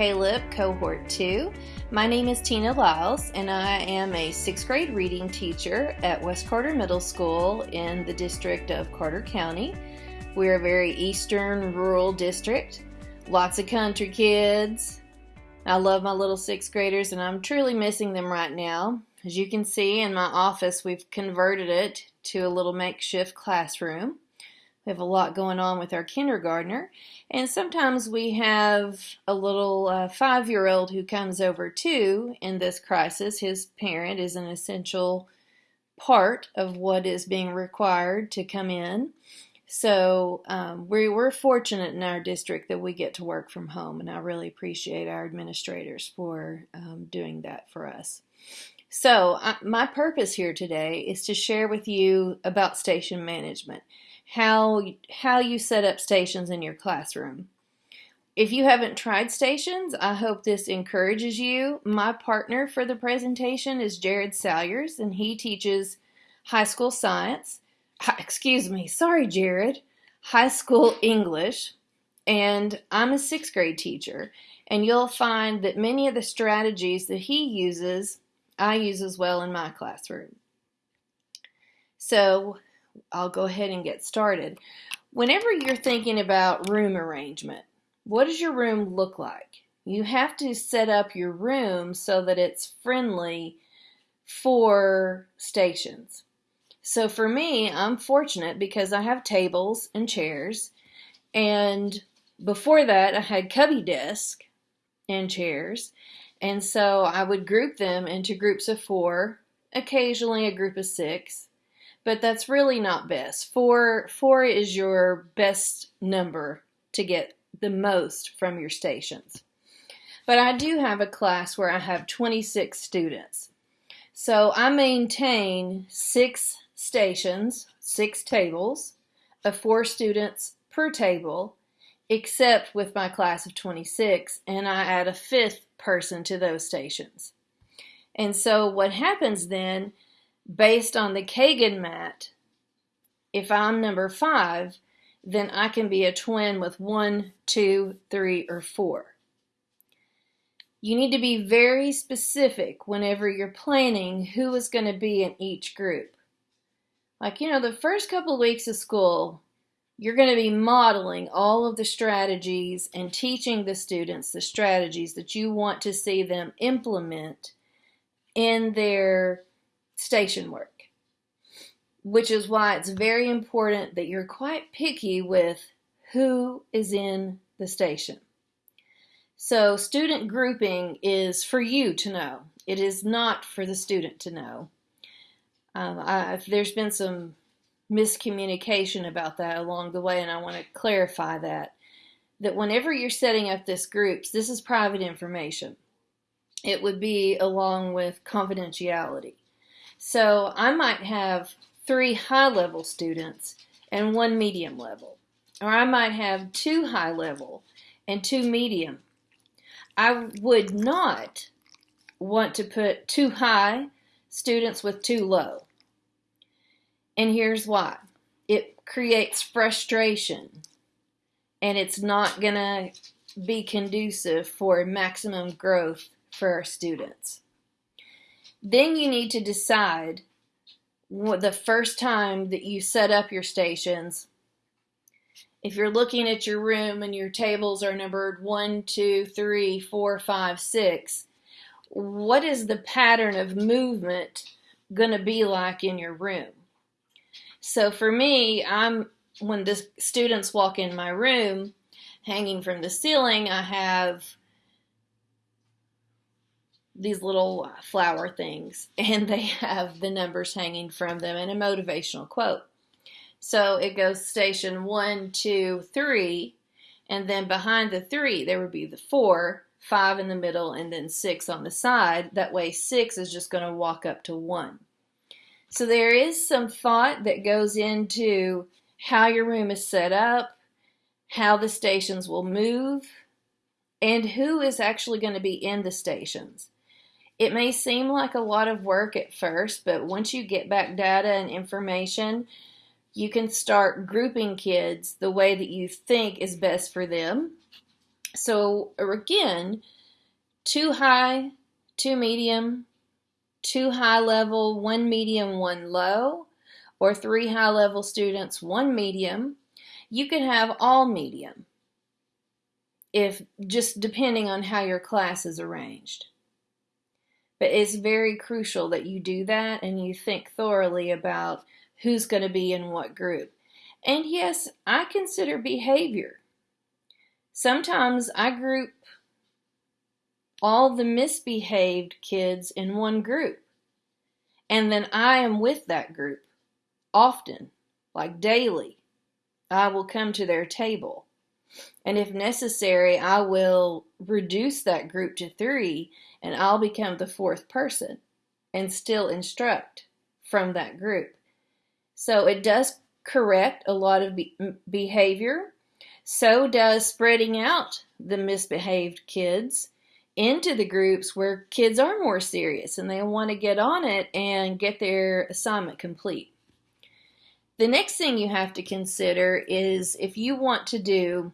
KLIP Cohort 2. My name is Tina Lyles, and I am a sixth grade reading teacher at West Carter Middle School in the district of Carter County. We're a very eastern rural district, lots of country kids. I love my little sixth graders, and I'm truly missing them right now. As you can see in my office, we've converted it to a little makeshift classroom. We have a lot going on with our kindergartner, and sometimes we have a little uh, five year old who comes over too in this crisis. His parent is an essential part of what is being required to come in. So um, we, we're fortunate in our district that we get to work from home, and I really appreciate our administrators for um, doing that for us. So, uh, my purpose here today is to share with you about station management, how, how you set up stations in your classroom. If you haven't tried stations, I hope this encourages you. My partner for the presentation is Jared Salyers, and he teaches high school science. Excuse me, sorry, Jared. High school English, and I'm a sixth grade teacher. And you'll find that many of the strategies that he uses I use as well in my classroom. So I'll go ahead and get started. Whenever you're thinking about room arrangement, what does your room look like? You have to set up your room so that it's friendly for stations. So for me, I'm fortunate because I have tables and chairs. And before that, I had cubby desk and chairs. And so I would group them into groups of four, occasionally a group of six, but that's really not best. Four, four is your best number to get the most from your stations. But I do have a class where I have 26 students. So I maintain six stations, six tables of four students per table, except with my class of 26, and I add a fifth person to those stations. And so what happens then, based on the Kagan mat, if I'm number five, then I can be a twin with one, two, three, or four. You need to be very specific whenever you're planning who is going to be in each group. Like, you know, the first couple of weeks of school, you're going to be modeling all of the strategies and teaching the students the strategies that you want to see them implement in their station work. Which is why it's very important that you're quite picky with who is in the station. So, student grouping is for you to know, it is not for the student to know. Um, I, there's been some miscommunication about that along the way, and I want to clarify that. That whenever you're setting up this groups, this is private information. It would be along with confidentiality. So I might have three high level students and one medium level. Or I might have two high level and two medium. I would not want to put two high students with two low. And here's why it creates frustration and it's not going to be conducive for maximum growth for our students. Then you need to decide what the first time that you set up your stations. If you're looking at your room and your tables are numbered one, two, three, four, five, six, what is the pattern of movement going to be like in your room? So for me, I'm when the students walk in my room, hanging from the ceiling, I have these little uh, flower things, and they have the numbers hanging from them and a motivational quote. So it goes station one, two, three, and then behind the three, there would be the four, five in the middle, and then six on the side. That way, six is just going to walk up to one. So there is some thought that goes into how your room is set up, how the stations will move, and who is actually going to be in the stations. It may seem like a lot of work at first, but once you get back data and information, you can start grouping kids the way that you think is best for them. So er, again, two high, two medium, two high level, one medium, one low, or three high level students, one medium. You could have all medium if just depending on how your class is arranged. But it's very crucial that you do that and you think thoroughly about who's going to be in what group. And yes, I consider behavior. Sometimes I group all the misbehaved kids in one group. And then I am with that group often, like daily. I will come to their table. And if necessary, I will reduce that group to three and I'll become the fourth person and still instruct from that group. So it does correct a lot of be behavior. So does spreading out the misbehaved kids into the groups where kids are more serious and they want to get on it and get their assignment complete. The next thing you have to consider is if you want to do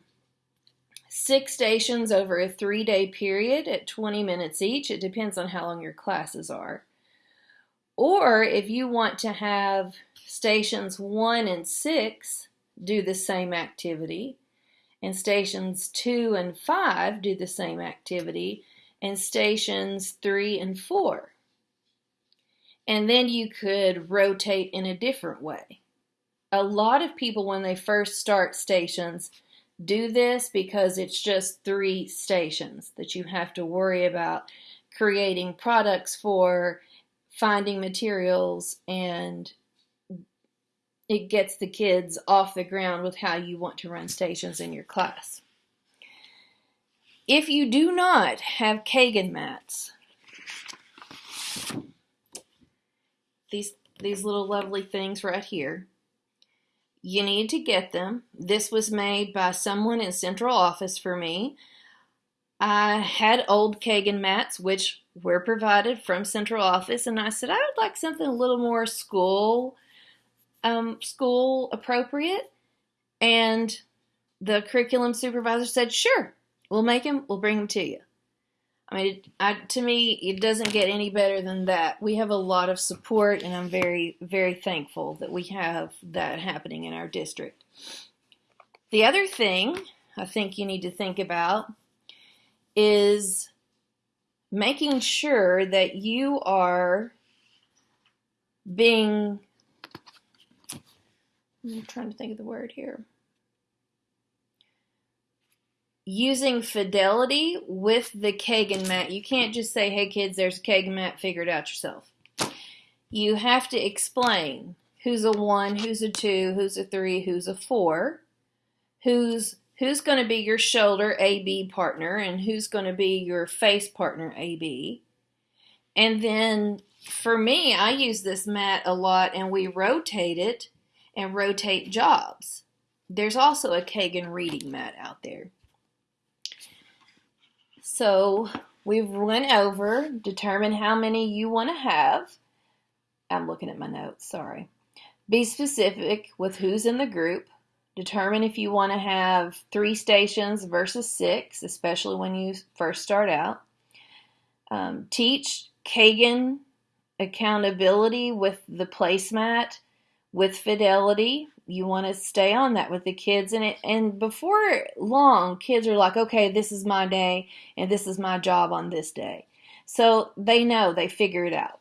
six stations over a three day period at 20 minutes each, it depends on how long your classes are. Or if you want to have stations one and six do the same activity, and stations two and five do the same activity, and stations three and four. And then you could rotate in a different way. A lot of people, when they first start stations, do this because it's just three stations that you have to worry about creating products for, finding materials, and it gets the kids off the ground with how you want to run stations in your class. If you do not have Kagan mats, these, these little lovely things right here, you need to get them. This was made by someone in central office for me. I had old Kagan mats, which were provided from central office, and I said I would like something a little more school, um, school appropriate. And the curriculum supervisor said, "Sure, we'll make them. We'll bring them to you." I mean, I, to me, it doesn't get any better than that. We have a lot of support, and I'm very, very thankful that we have that happening in our district. The other thing I think you need to think about is making sure that you are being, I'm trying to think of the word here using fidelity with the Kagan mat. You can't just say, hey kids, there's a Kagan mat, figure it out yourself. You have to explain who's a one, who's a two, who's a three, who's a four, who's who's going to be your shoulder AB partner and who's going to be your face partner AB. And then for me, I use this mat a lot and we rotate it and rotate jobs. There's also a Kagan reading mat out there. So we've went over, determine how many you want to have. I'm looking at my notes, sorry. Be specific with who's in the group. Determine if you want to have three stations versus six, especially when you first start out. Um, teach Kagan accountability with the placemat, with fidelity, you want to stay on that with the kids and it and before long kids are like okay this is my day and this is my job on this day. So they know they figure it out.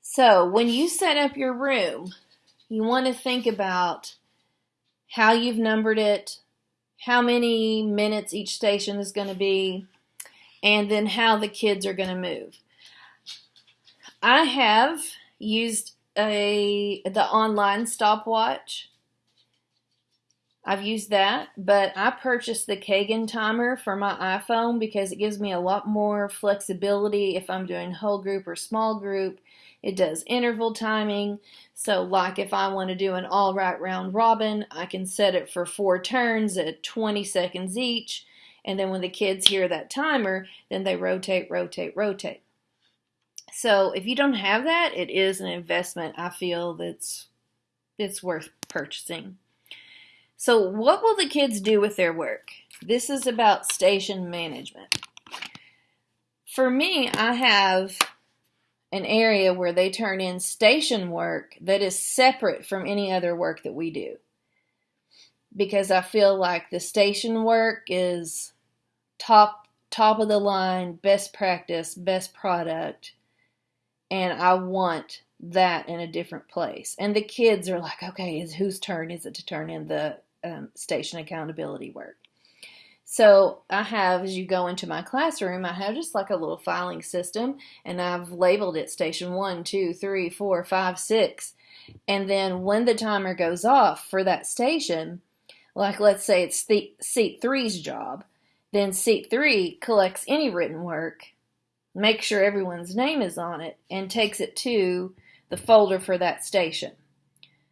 So when you set up your room you want to think about how you've numbered it how many minutes each station is going to be and then how the kids are going to move. I have used a the online stopwatch. I've used that, but I purchased the Kagan timer for my iPhone because it gives me a lot more flexibility if I'm doing whole group or small group. It does interval timing. So like if I want to do an all right round robin, I can set it for four turns at 20 seconds each. And then when the kids hear that timer, then they rotate, rotate, rotate. So if you don't have that, it is an investment I feel that's it's worth purchasing. So what will the kids do with their work? This is about station management. For me, I have an area where they turn in station work that is separate from any other work that we do. Because I feel like the station work is top top of the line, best practice, best product, and I want that in a different place. And the kids are like, okay, is whose turn is it to turn in the um, station accountability work? So I have, as you go into my classroom, I have just like a little filing system, and I've labeled it station one, two, three, four, five, six. And then when the timer goes off for that station, like let's say it's the, seat three's job, then seat three collects any written work, makes sure everyone's name is on it, and takes it to the folder for that station.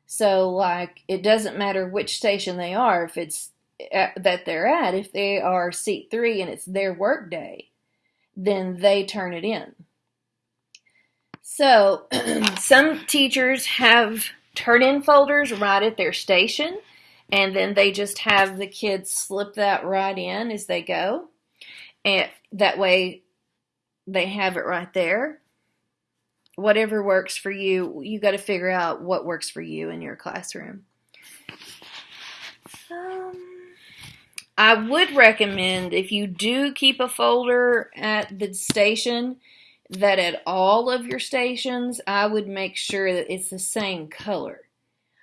So, like, it doesn't matter which station they are, if it's at, that they're at, if they are seat three and it's their work day, then they turn it in. So, some teachers have turn in folders right at their station, and then they just have the kids slip that right in as they go. And that way they have it right there. Whatever works for you, you got to figure out what works for you in your classroom. Um, I would recommend if you do keep a folder at the station, that at all of your stations, I would make sure that it's the same color.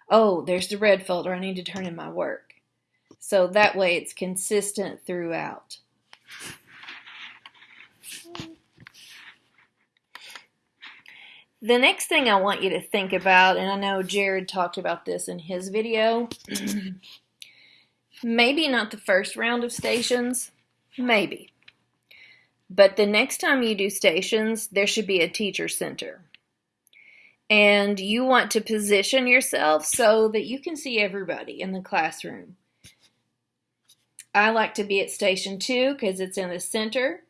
Oh, there's the red folder. I need to turn in my work. So that way it's consistent throughout. The next thing I want you to think about, and I know Jared talked about this in his video, maybe not the first round of stations, maybe. But the next time you do stations, there should be a teacher center. And you want to position yourself so that you can see everybody in the classroom. I like to be at station two because it's in the center,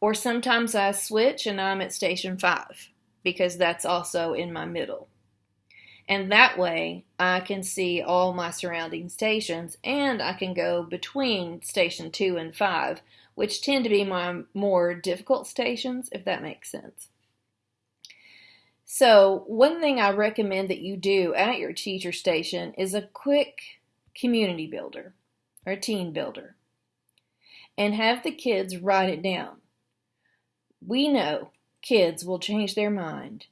or sometimes I switch and I'm at station five because that's also in my middle. And that way I can see all my surrounding stations and I can go between station two and five, which tend to be my more difficult stations, if that makes sense. So, one thing I recommend that you do at your teacher station is a quick community builder or team builder and have the kids write it down. We know kids will change their mind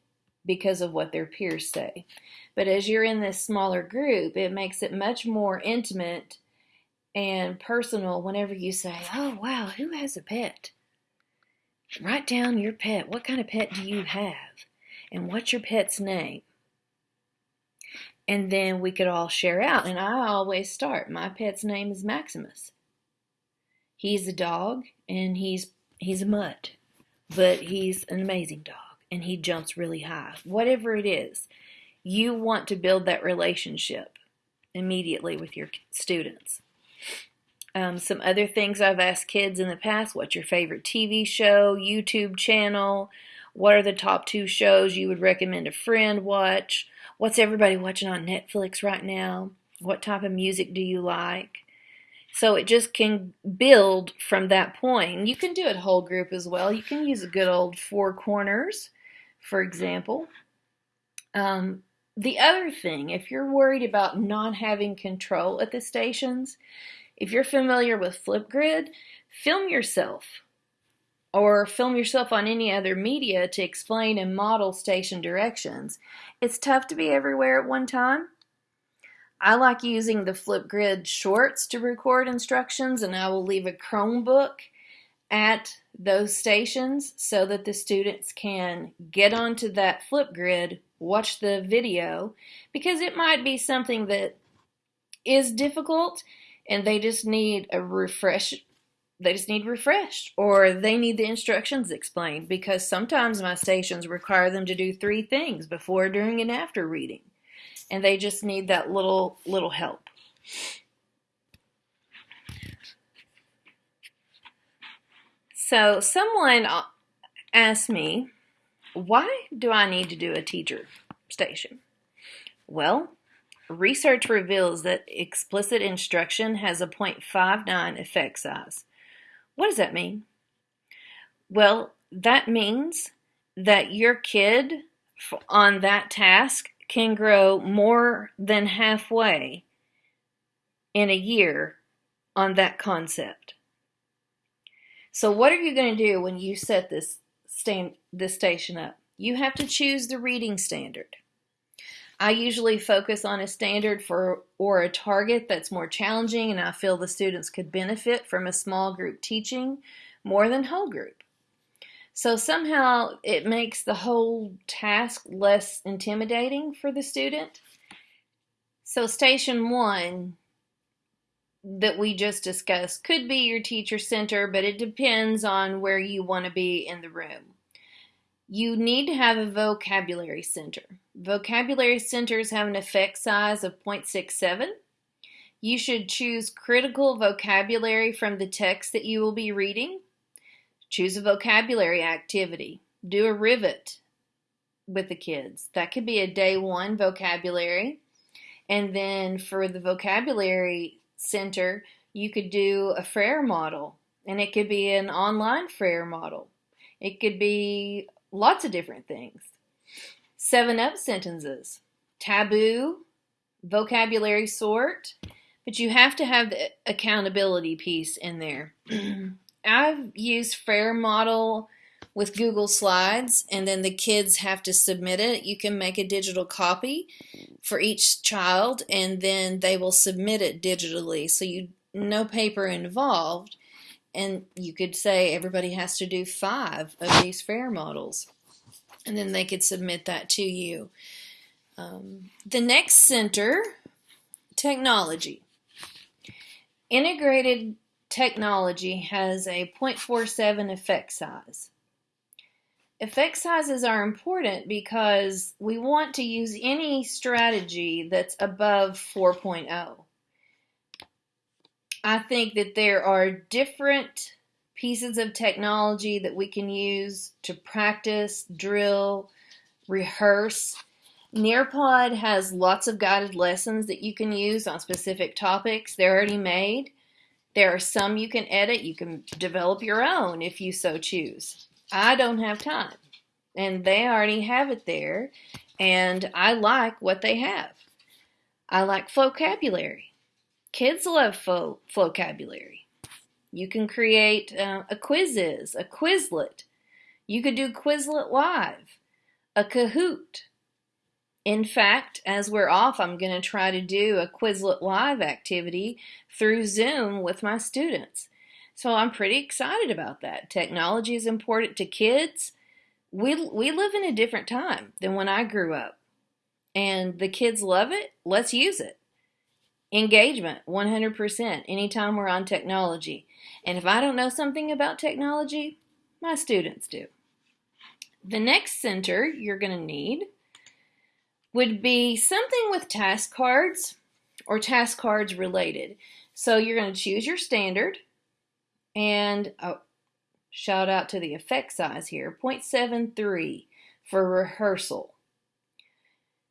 because of what their peers say. But as you're in this smaller group, it makes it much more intimate and personal whenever you say, Oh, wow, who has a pet? Write down your pet. What kind of pet do you have? And what's your pet's name? And then we could all share out. And I always start. My pet's name is Maximus. He's a dog and he's he's a mutt but he's an amazing dog and he jumps really high. Whatever it is, you want to build that relationship immediately with your students. Um, some other things I've asked kids in the past what's your favorite TV show, YouTube channel? What are the top two shows you would recommend a friend watch? What's everybody watching on Netflix right now? What type of music do you like? So it just can build from that point. You can do it whole group as well. You can use a good old four corners, for example. Um, the other thing, if you're worried about not having control at the stations, if you're familiar with Flipgrid, film yourself or film yourself on any other media to explain and model station directions. It's tough to be everywhere at one time, I like using the Flipgrid shorts to record instructions and I will leave a Chromebook at those stations so that the students can get onto that Flipgrid, watch the video, because it might be something that is difficult and they just need a refresh they just need refreshed or they need the instructions explained because sometimes my stations require them to do three things before, during, and after reading and they just need that little little help. So someone asked me, why do I need to do a teacher station? Well, research reveals that explicit instruction has a 0.59 effect size. What does that mean? Well, that means that your kid on that task can grow more than halfway in a year on that concept. So what are you going to do when you set this stand this station up? You have to choose the reading standard. I usually focus on a standard for or a target that's more challenging and I feel the students could benefit from a small group teaching more than whole group. So somehow it makes the whole task less intimidating for the student. So station one that we just discussed could be your teacher center, but it depends on where you want to be in the room. You need to have a vocabulary center. Vocabulary centers have an effect size of 0.67. You should choose critical vocabulary from the text that you will be reading. Choose a vocabulary activity. Do a rivet with the kids. That could be a day one vocabulary. And then for the vocabulary center, you could do a Frayer model, and it could be an online Frayer model. It could be lots of different things. Seven up sentences, taboo, vocabulary sort, but you have to have the accountability piece in there. I've used Frayer model with Google Slides, and then the kids have to submit it. You can make a digital copy for each child, and then they will submit it digitally. So you no paper involved, and you could say everybody has to do five of these Frayer models, and then they could submit that to you. Um, the next center, technology. Integrated technology has a 0.47 effect size. Effect sizes are important because we want to use any strategy that's above 4.0. I think that there are different pieces of technology that we can use to practice, drill, rehearse. Nearpod has lots of guided lessons that you can use on specific topics. They're already made. There are some you can edit. You can develop your own if you so choose. I don't have time. And they already have it there. And I like what they have. I like vocabulary. Kids love fo- vocabulary. You can create uh, a quizzes, a Quizlet. You could do Quizlet Live, a Kahoot. In fact, as we're off, I'm going to try to do a Quizlet Live activity through Zoom with my students. So I'm pretty excited about that. Technology is important to kids. We, we live in a different time than when I grew up. And the kids love it. Let's use it. Engagement, 100%, anytime we're on technology. And if I don't know something about technology, my students do. The next center you're going to need would be something with task cards or task cards related. So you're going to choose your standard and oh, shout out to the effect size here 0.73 for rehearsal.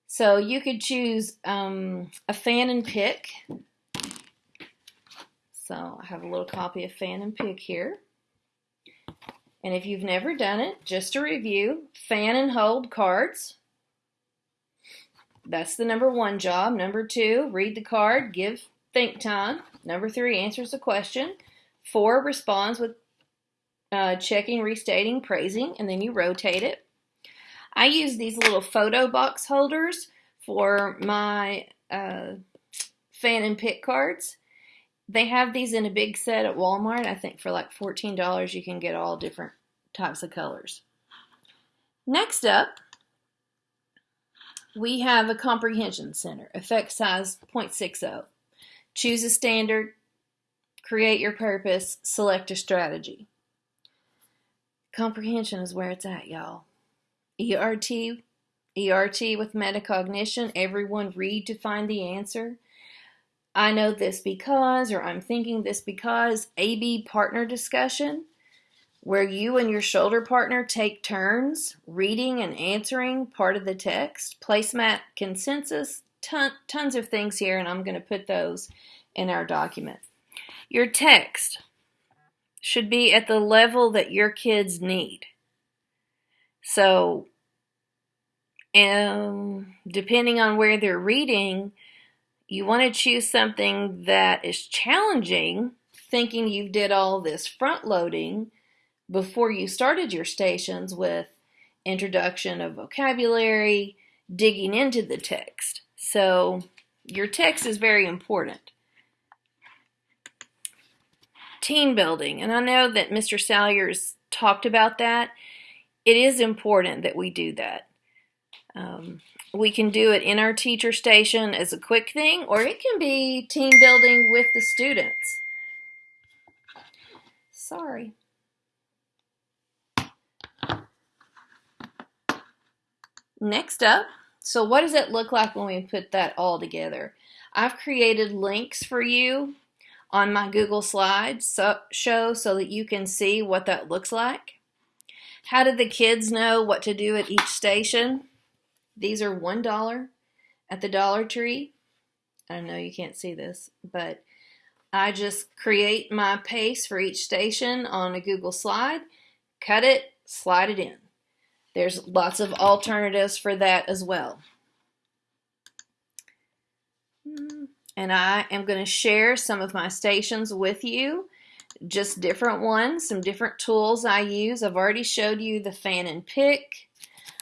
So you could choose um, a fan and pick. So I have a little copy of fan and pick here. And if you've never done it, just to review, fan and hold cards. That's the number one job. Number two, read the card, give think time. Number three, answers the question. Four, responds with uh, checking, restating, praising, and then you rotate it. I use these little photo box holders for my uh, fan and pick cards. They have these in a big set at Walmart. I think for like $14 you can get all different types of colors. Next up, we have a comprehension center, effect size 0.60. Choose a standard, create your purpose, select a strategy. Comprehension is where it's at, y'all. ERT, ERT with metacognition, everyone read to find the answer. I know this because, or I'm thinking this because, AB partner discussion, where you and your shoulder partner take turns reading and answering part of the text. Placemat consensus, ton, tons of things here, and I'm going to put those in our document. Your text should be at the level that your kids need. So, um, depending on where they're reading, you want to choose something that is challenging, thinking you did all this front loading before you started your stations with introduction of vocabulary, digging into the text. So your text is very important. Team building, and I know that Mr. Salyers talked about that. It is important that we do that. Um, we can do it in our teacher station as a quick thing, or it can be team building with the students. Sorry. Next up, so what does it look like when we put that all together? I've created links for you on my Google Slides show so that you can see what that looks like. How did the kids know what to do at each station? These are $1 at the Dollar Tree. I know you can't see this, but I just create my pace for each station on a Google slide, cut it, slide it in. There's lots of alternatives for that as well. And I am going to share some of my stations with you, just different ones, some different tools I use. I've already showed you the fan and pick.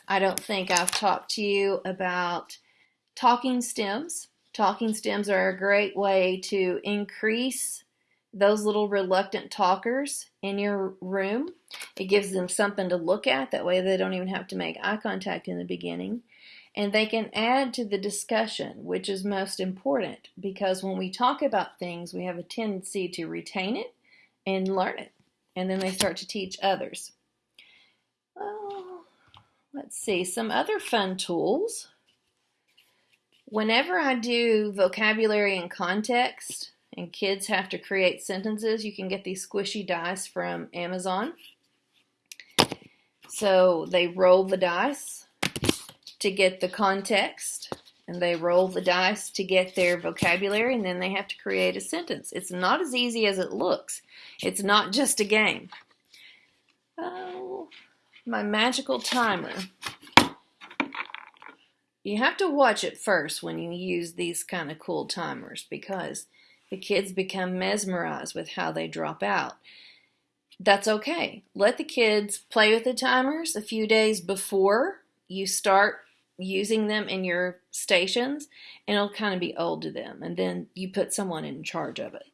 I don't think I've talked to you about talking stems. Talking stems are a great way to increase those little reluctant talkers in your room. It gives them something to look at. That way they don't even have to make eye contact in the beginning. And they can add to the discussion, which is most important because when we talk about things, we have a tendency to retain it and learn it. And then they start to teach others. Let's see, some other fun tools. Whenever I do vocabulary and context, and kids have to create sentences, you can get these squishy dice from Amazon. So they roll the dice to get the context, and they roll the dice to get their vocabulary, and then they have to create a sentence. It's not as easy as it looks. It's not just a game. Oh, my magical timer. You have to watch it first when you use these kind of cool timers because the kids become mesmerized with how they drop out. That's okay. Let the kids play with the timers a few days before you start using them in your stations, and it'll kind of be old to them. And then you put someone in charge of it.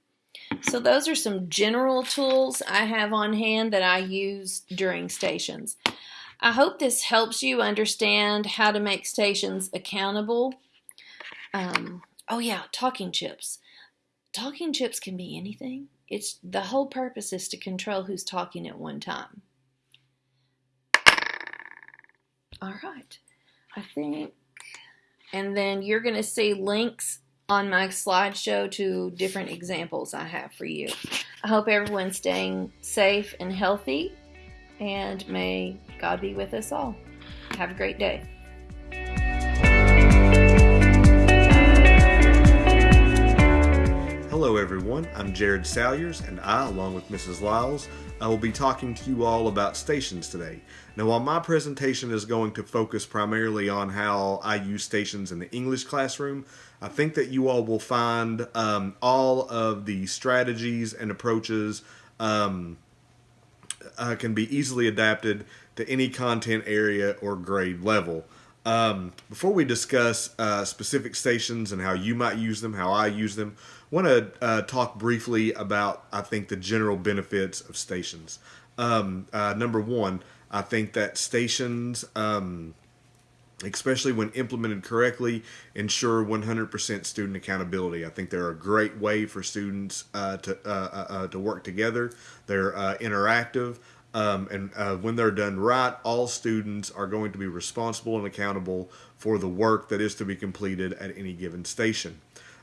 So those are some general tools I have on hand that I use during stations. I hope this helps you understand how to make stations accountable. Um, oh yeah, talking chips. Talking chips can be anything. It's the whole purpose is to control who's talking at one time. All right, I think, and then you're going to see links on my slideshow to different examples I have for you. I hope everyone's staying safe and healthy, and may God be with us all. Have a great day. Hello, everyone. I'm Jared Salyers, and I, along with Mrs. Lyles, I will be talking to you all about stations today. Now, while my presentation is going to focus primarily on how I use stations in the English classroom, I think that you all will find um, all of the strategies and approaches um, uh, can be easily adapted to any content area or grade level. Um, before we discuss uh, specific stations and how you might use them, how I use them, I want to uh, talk briefly about, I think, the general benefits of stations. Um, uh, number one, I think that stations um, especially when implemented correctly, ensure 100% student accountability. I think they're a great way for students uh, to uh, uh, uh to work together. They're uh, interactive, um, and uh, when they're done right, all students are going to be responsible and accountable for the work that is to be completed at any given station.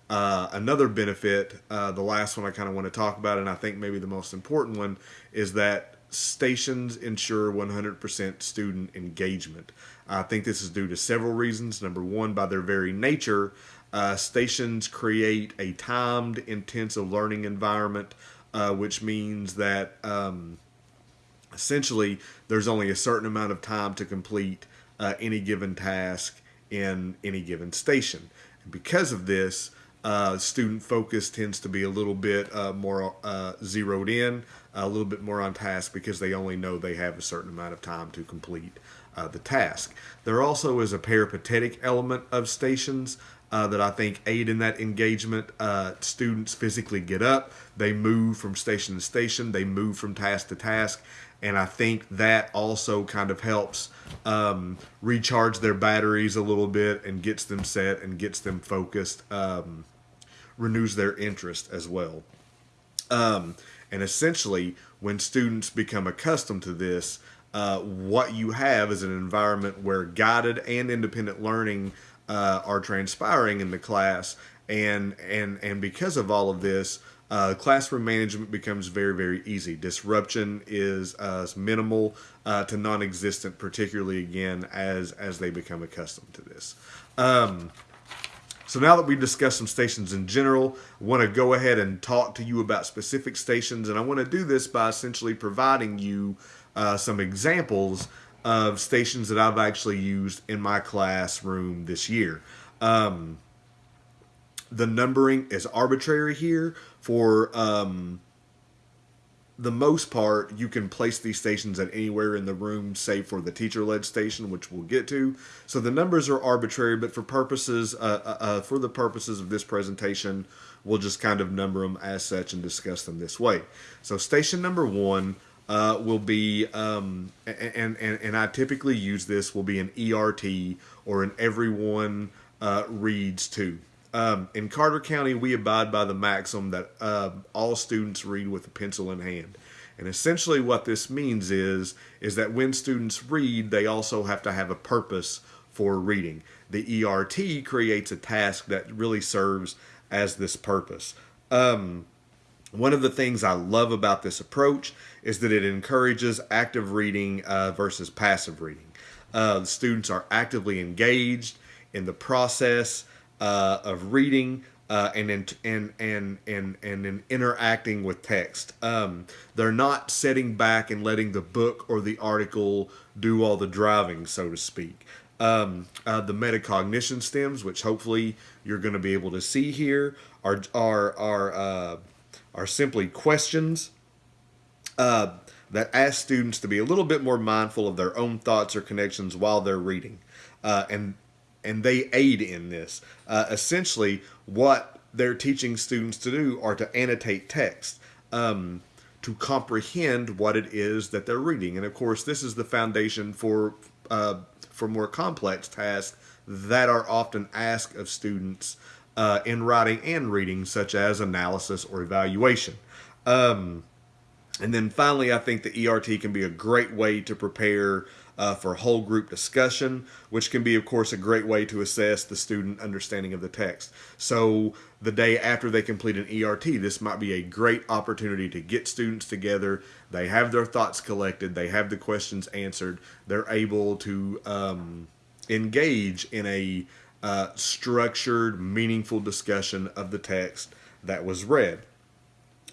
another benefit, the last one I kind of want to talk about, and I think maybe the most important one, is that stations ensure 100% student engagement. I think this is due to several reasons. Number one, by their very nature, uh, stations create a timed, intensive learning environment, uh, which means that um, essentially there's only a certain amount of time to complete uh, any given task in any given station. And because of this, uh, student focus tends to be a little bit uh, more uh, zeroed in, a little bit more on task because they only know they have a certain amount of time to complete uh, the task. There also is a peripatetic element of stations uh, that I think aid in that engagement. Uh, students physically get up, they move from station to station, they move from task to task, and I think that also kind of helps um, recharge their batteries a little bit and gets them set and gets them focused. Um, renews their interest as well. Um, and essentially, when students become accustomed to this, uh, what you have is an environment where guided and independent learning uh, are transpiring in the class, and and and because of all of this, uh, classroom management becomes very very easy. Disruption is uh, minimal uh, to non-existent, particularly again as as they become accustomed to this. Um, so now that we've discussed some stations in general, I want to go ahead and talk to you about specific stations, and I want to do this by essentially providing you uh, some examples of stations that I've actually used in my classroom this year. Um, the numbering is arbitrary here for um, the most part, you can place these stations at anywhere in the room, save for the teacher-led station, which we'll get to. So the numbers are arbitrary, but for purposes, uh, uh, uh, for the purposes of this presentation, we'll just kind of number them as such and discuss them this way. So station number one uh, will be, um, and, and, and I typically use this, will be an ERT or an everyone uh, reads to. Um, in Carter County, we abide by the maxim that uh, all students read with a pencil in hand. And essentially what this means is, is that when students read, they also have to have a purpose for reading. The ERT creates a task that really serves as this purpose. Um, one of the things I love about this approach is that it encourages active reading uh, versus passive reading. Uh, the students are actively engaged in the process uh, of reading uh, and, in, and and and and in interacting with text. Um, they're not sitting back and letting the book or the article do all the driving, so to speak. Um, uh, the metacognition stems, which hopefully you're going to be able to see here, are are are uh, are simply questions uh, that ask students to be a little bit more mindful of their own thoughts or connections while they're reading, uh, and and they aid in this. Uh, essentially, what they're teaching students to do are to annotate text. Um, to comprehend what it is that they're reading. And of course, this is the foundation for uh, for more complex tasks that are often asked of students uh, in writing and reading, such as analysis or evaluation. Um, and then finally, I think the ERT can be a great way to prepare uh, for whole group discussion, which can be, of course, a great way to assess the student understanding of the text. So the day after they complete an ERT, this might be a great opportunity to get students together. They have their thoughts collected, they have the questions answered, they're able to um, engage in a uh, structured, meaningful discussion of the text that was read.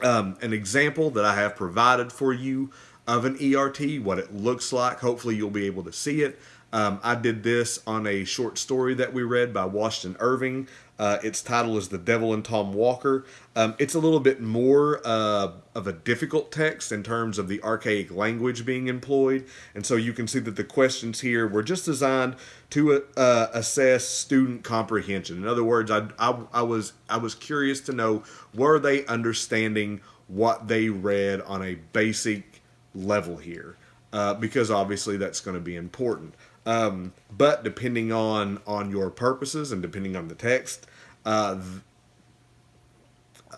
Um, an example that I have provided for you of an ERT, what it looks like. Hopefully you'll be able to see it. Um, I did this on a short story that we read by Washington Irving. Uh, its title is The Devil and Tom Walker. Um, it's a little bit more uh, of a difficult text in terms of the archaic language being employed. And so you can see that the questions here were just designed to uh, assess student comprehension. In other words, I, I, I, was, I was curious to know were they understanding what they read on a basic level here uh, because obviously that's going to be important. Um, but depending on on your purposes and depending on the text uh,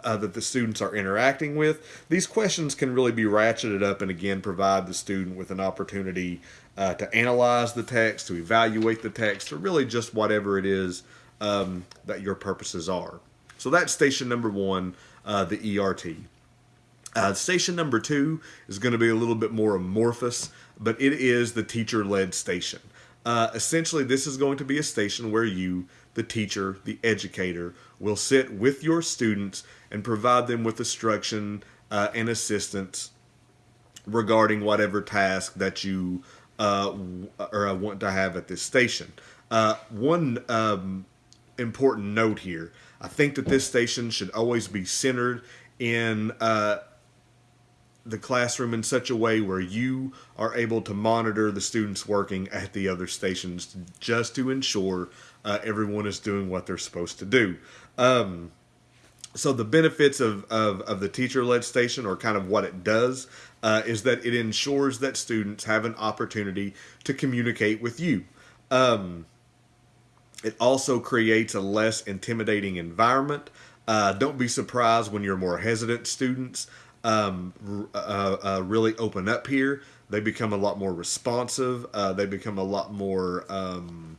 uh, that the students are interacting with, these questions can really be ratcheted up and again provide the student with an opportunity uh, to analyze the text, to evaluate the text, or really just whatever it is um, that your purposes are. So that's station number one, uh, the ERT. Uh, station number two is going to be a little bit more amorphous, but it is the teacher led station. Uh, essentially, this is going to be a station where you, the teacher, the educator, will sit with your students and provide them with instruction uh, and assistance regarding whatever task that you uh, or uh, want to have at this station. Uh, one um, important note here I think that this station should always be centered in uh, the classroom in such a way where you are able to monitor the students working at the other stations just to ensure uh, everyone is doing what they're supposed to do. Um, so the benefits of, of, of the teacher-led station or kind of what it does uh, is that it ensures that students have an opportunity to communicate with you. Um, it also creates a less intimidating environment. Uh, don't be surprised when you're more hesitant students um, uh, uh, really open up here. They become a lot more responsive. Uh, they become a lot more um,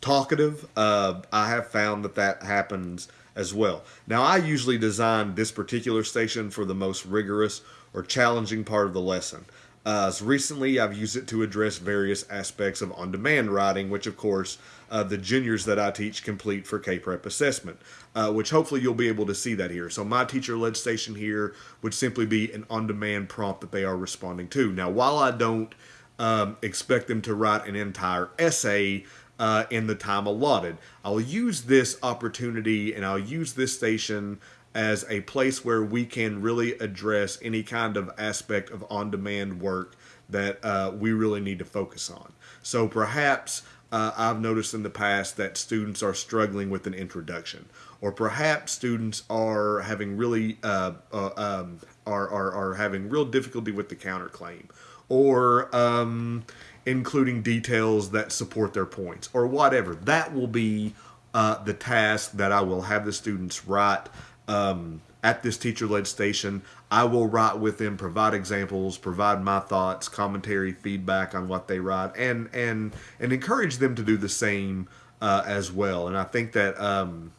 talkative. Uh, I have found that that happens as well. Now, I usually design this particular station for the most rigorous or challenging part of the lesson. Uh, recently, I've used it to address various aspects of on-demand writing, which, of course, uh, the juniors that I teach complete for K-Prep assessment, uh, which hopefully you'll be able to see that here. So my teacher-led station here would simply be an on-demand prompt that they are responding to. Now, while I don't um, expect them to write an entire essay uh, in the time allotted, I'll use this opportunity and I'll use this station as a place where we can really address any kind of aspect of on-demand work that uh, we really need to focus on. So perhaps uh, I've noticed in the past that students are struggling with an introduction, or perhaps students are having really uh, uh, um, are, are are having real difficulty with the counterclaim, or um, including details that support their points, or whatever. That will be uh, the task that I will have the students write. Um, at this teacher led station. I will write with them, provide examples, provide my thoughts, commentary, feedback on what they write, and and and encourage them to do the same uh, as well. And I think that um,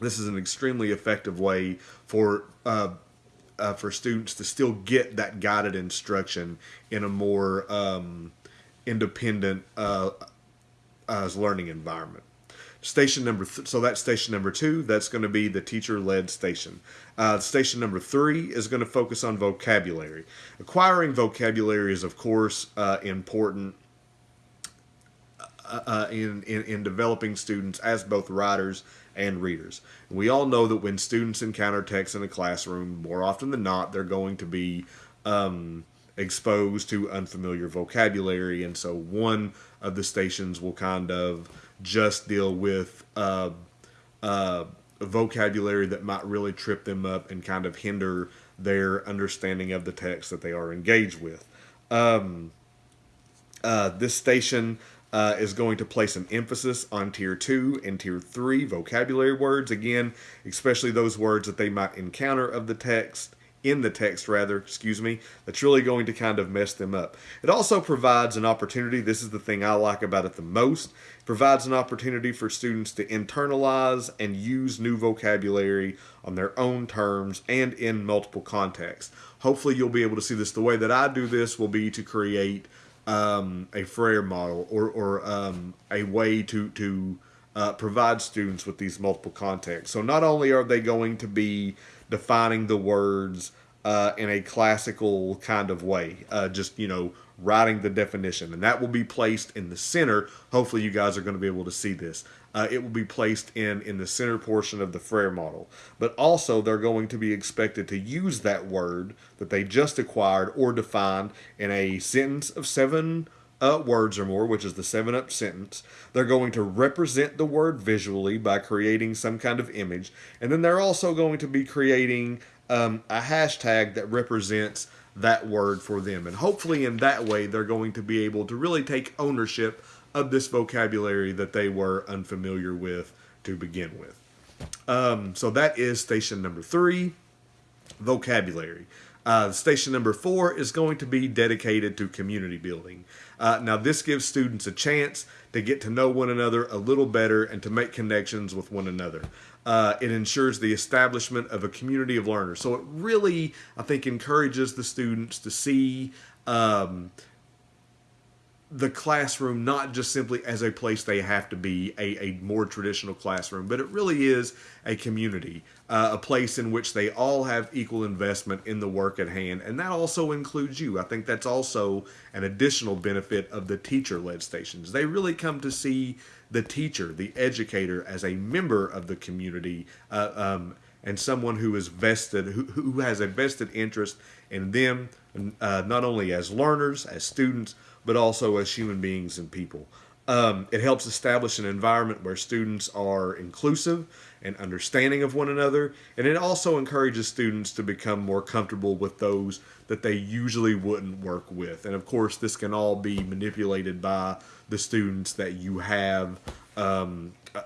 this is an extremely effective way for uh, uh, for students to still get that guided instruction in a more um, independent uh, learning environment. Station number, th- so that's station number two. That's going to be the teacher-led station. Uh, station number three is going to focus on vocabulary. Acquiring vocabulary is, of course, uh, important uh, uh in, in, in developing students as both writers and readers. And we all know that when students encounter text in a classroom, more often than not, they're going to be um, exposed to unfamiliar vocabulary, and so one of the stations will kind of just deal with uh, uh, vocabulary that might really trip them up and kind of hinder their understanding of the text that they are engaged with. Um, uh, this station uh, is going to place an emphasis on tier two and tier three vocabulary words. Again, especially those words that they might encounter of the text in the text rather, excuse me, that's really going to kind of mess them up. It also provides an opportunity, this is the thing I like about it the most, provides an opportunity for students to internalize and use new vocabulary on their own terms and in multiple contexts. Hopefully you'll be able to see this. The way that I do this will be to create um, a Frayer model or, or um, a way to, to uh, provide students with these multiple contexts. So not only are they going to be defining the words uh, in a classical kind of way, uh, just, you know, writing the definition. And that will be placed in the center. Hopefully, you guys are going to be able to see this. Uh, it will be placed in, in the center portion of the Frayer model. But also, they're going to be expected to use that word that they just acquired or defined in a sentence of seven uh, words or more, which is the 7 up sentence. They're going to represent the word visually by creating some kind of image. And then they're also going to be creating um, a hashtag that represents that word for them. And hopefully, in that way, they're going to be able to really take ownership of this vocabulary that they were unfamiliar with to begin with. Um, so that is station number three vocabulary. Uh, station number four is going to be dedicated to community building. Uh, now, this gives students a chance to get to know one another a little better and to make connections with one another. Uh, it ensures the establishment of a community of learners. So it really, I think, encourages the students to see um, the classroom not just simply as a place they have to be, a, a more traditional classroom, but it really is a community, uh, a place in which they all have equal investment in the work at hand. And that also includes you. I think that's also an additional benefit of the teacher led stations. They really come to see the teacher, the educator, as a member of the community. Uh, um, and someone who is vested, who, who has a vested interest in them, uh, not only as learners, as students, but also as human beings and people. Um, it helps establish an environment where students are inclusive and understanding of one another, and it also encourages students to become more comfortable with those that they usually wouldn't work with. And of course, this can all be manipulated by the students that you have um, uh,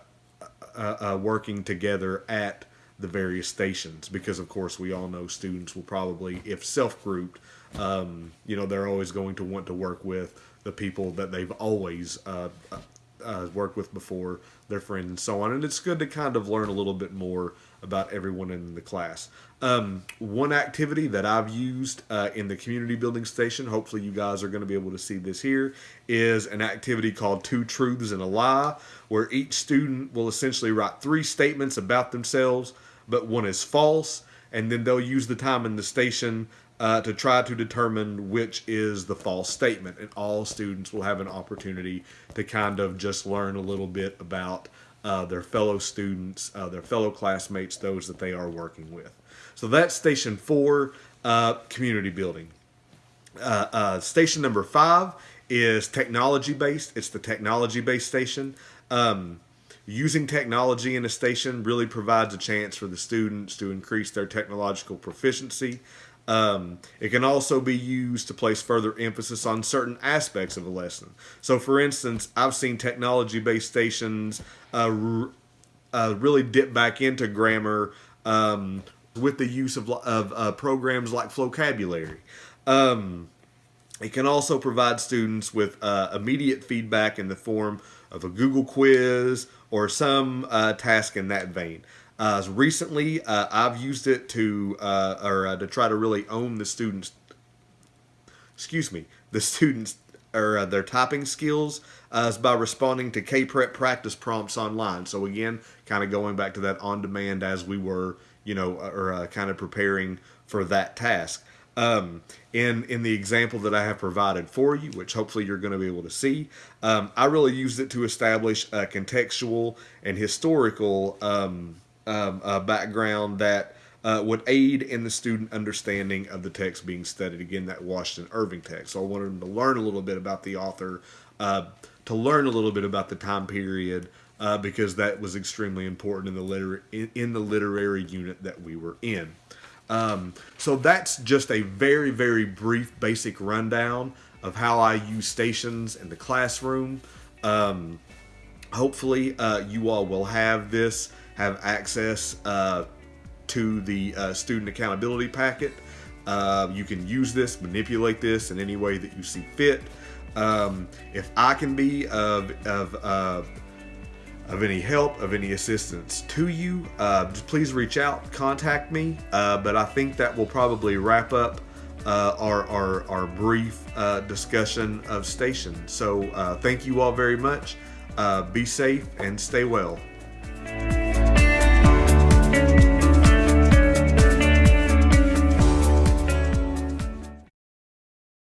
uh, uh, working together at the various stations, because of course, we all know students will probably, if self grouped, um, you know, they're always going to want to work with the people that they've always uh, uh, uh, worked with before, their friends, and so on. And it's good to kind of learn a little bit more about everyone in the class. Um, one activity that I've used uh, in the community building station, hopefully you guys are going to be able to see this here, is an activity called Two Truths and a Lie, where each student will essentially write three statements about themselves, but one is false, and then they'll use the time in the station uh, to try to determine which is the false statement. And all students will have an opportunity to kind of just learn a little bit about uh, their fellow students, uh, their fellow classmates, those that they are working with. So that's station four, uh, community building. Uh, uh, station number five is technology based. It's the technology based station. Um, using technology in a station really provides a chance for the students to increase their technological proficiency. Um, it can also be used to place further emphasis on certain aspects of a lesson. So, for instance, I've seen technology based stations uh, uh, really dip back into grammar um, with the use of, of uh, programs like Flocabulary. Um, it can also provide students with uh, immediate feedback in the form of a Google quiz or some uh, task in that vein. Uh, recently, uh, I've used it to uh, or uh, to try to really own the students. Excuse me, the students or uh, their typing skills uh, is by responding to K-Prep practice prompts online. So again, kind of going back to that on demand as we were, you know, or kind of preparing for that task. Um, in in the example that I have provided for you, which hopefully you're going to be able to see, um, I really used it to establish a contextual and historical um, um, uh, background that uh, would aid in the student understanding of the text being studied. Again, that Washington Irving text. So I wanted them to learn a little bit about the author, uh, to learn a little bit about the time period, uh, because that was extremely important in the liter- in, in the literary unit that we were in. Um, so that's just a very, very brief, basic rundown of how I use stations in the classroom. Um, hopefully, uh, you all will have this have access uh, to the uh, student accountability packet. Uh, you can use this, manipulate this in any way that you see fit. Um, if I can be of, of, of, of any help, of any assistance to you, uh, please reach out, contact me. Uh, but I think that will probably wrap up uh, our, our, our brief uh, discussion of station. So uh, thank you all very much. Uh, be safe and stay well.